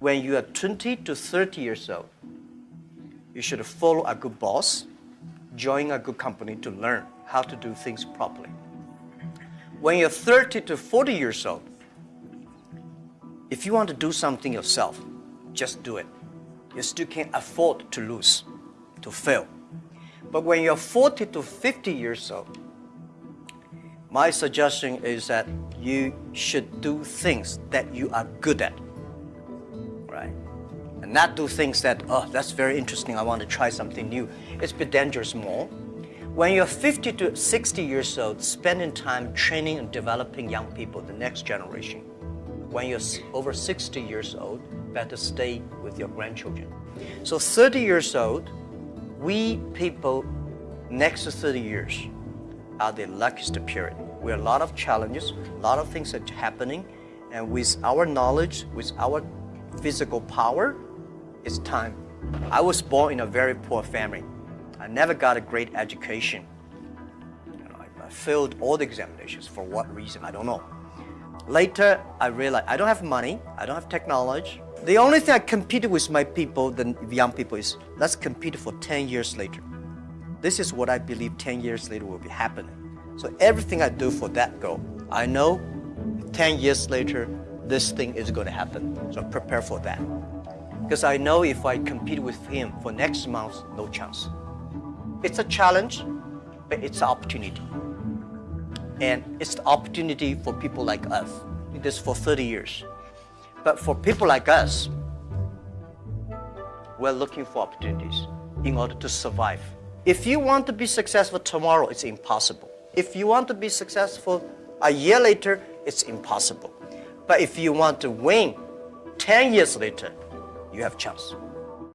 when you are 20 to 30 years old, you should follow a good boss, join a good company to learn how to do things properly. When you're 30 to 40 years old, if you want to do something yourself, just do it. You still can't afford to lose, to fail. But when you're 40 to 50 years old, my suggestion is that you should do things that you are good at, right? And not do things that, oh, that's very interesting, I want to try something new. It's a bit dangerous more. When you're 50 to 60 years old, spending time training and developing young people, the next generation. When you're over 60 years old, better stay with your grandchildren. So 30 years old, we people next to 30 years are the luckiest period. We have a lot of challenges, a lot of things are happening, and with our knowledge, with our physical power, it's time. I was born in a very poor family. I never got a great education. You know, I, I failed all the examinations. For what reason? I don't know. Later, I realized I don't have money, I don't have technology. The only thing I competed with my people, the young people, is let's compete for 10 years later. This is what I believe 10 years later will be happening. So everything I do for that goal, I know 10 years later, this thing is going to happen. So prepare for that. Because I know if I compete with him for next month, no chance. It's a challenge, but it's an opportunity. And it's the opportunity for people like us. It is for 30 years. But for people like us, we're looking for opportunities in order to survive. If you want to be successful tomorrow, it's impossible. If you want to be successful a year later, it's impossible. But if you want to win 10 years later, you have chance.